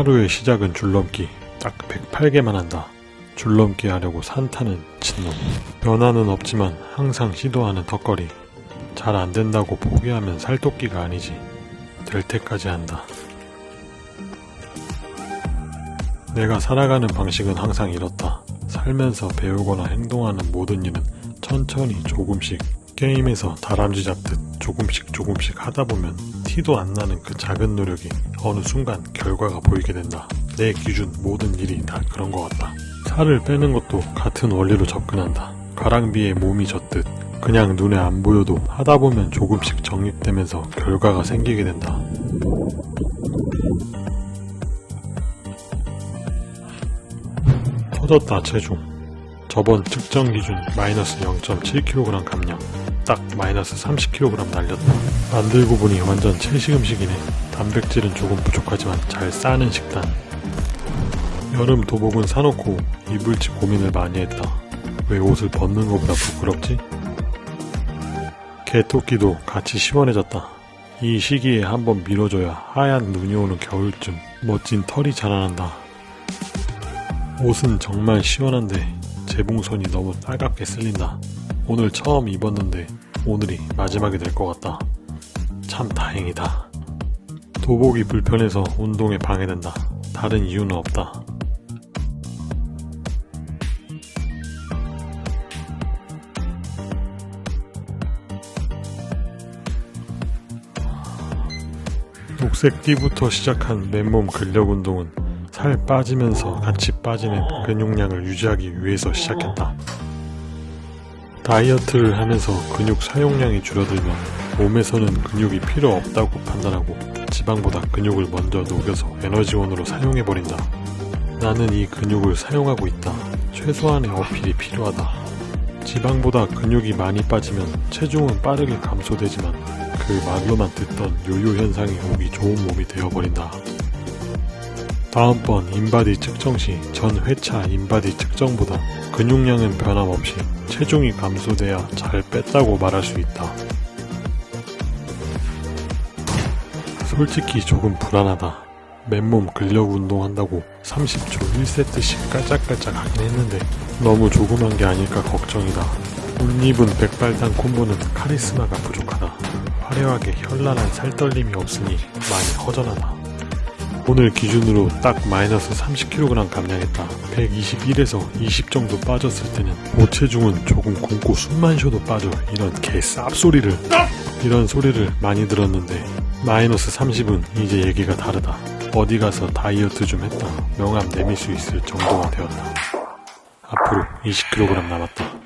하루의 시작은 줄넘기. 딱 108개만 한다. 줄넘기 하려고 산타는 진놈. 변화는 없지만 항상 시도하는 턱걸이. 잘 안 된다고 포기하면 살토끼가 아니지. 될 때까지 한다. 내가 살아가는 방식은 항상 이렇다. 살면서 배우거나 행동하는 모든 일은 천천히 조금씩 게임에서 다람쥐 잡듯 조금씩 조금씩 하다 보면 티도 안 나는 그 작은 노력이 어느 순간 결과가 보이게 된다. 내 기준 모든 일이 다 그런 것 같다. 살을 빼는 것도 같은 원리로 접근한다. 가랑비에 몸이 젖듯 그냥 눈에 안 보여도 하다 보면 조금씩 정립되면서 결과가 생기게 된다. 터졌다 체중 저번 측정 기준 마이너스 0.7kg 감량 딱 마이너스 30kg 날렸다. 만들고 보니 완전 채식 음식이네. 단백질은 조금 부족하지만 잘 싸는 식단. 여름 도복은 사놓고 입을지 고민을 많이 했다. 왜 옷을 벗는 것보다 부끄럽지? 개토끼도 같이 시원해졌다. 이 시기에 한번 밀어줘야 하얀 눈이 오는 겨울쯤 멋진 털이 자라난다. 옷은 정말 시원한데 재봉선이 너무 따갑게 쓸린다. 오늘 처음 입었는데 오늘이 마지막이 될 것 같다. 참 다행이다. 도복이 불편해서 운동에 방해된다. 다른 이유는 없다. 녹색 띠부터 시작한 맨몸 근력 운동은 살 빠지면서 같이 빠지는 근육량을 유지하기 위해서 시작했다. 다이어트를 하면서 근육 사용량이 줄어들면 몸에서는 근육이 필요 없다고 판단하고 지방보다 근육을 먼저 녹여서 에너지원으로 사용해버린다. 나는 이 근육을 사용하고 있다. 최소한의 어필이 필요하다. 지방보다 근육이 많이 빠지면 체중은 빠르게 감소되지만 그 말로만 듣던 요요 현상이 오기 좋은 몸이 되어버린다. 다음번 인바디 측정 시 전 회차 인바디 측정보다 근육량은 변함없이 체중이 감소돼야 잘 뺐다고 말할 수 있다. 솔직히 조금 불안하다. 맨몸 근력 운동한다고 30초 1세트씩 깔짝깔짝 하긴 했는데 너무 조그만 게 아닐까 걱정이다. 옷 입은 백발단 콤보는 카리스마가 부족하다. 화려하게 현란한 살떨림이 없으니 많이 허전하다. 오늘 기준으로 딱 마이너스 30kg 감량했다. 121에서 20 정도 빠졌을 때는 고체중은 조금 굶고 숨만 쉬어도 빠져 이런 개 쌉소리를 이런 소리를 많이 들었는데 마이너스 30은 이제 얘기가 다르다. 어디 가서 다이어트 좀 했다. 명함 내밀 수 있을 정도가 되었다. 앞으로 20kg 남았다.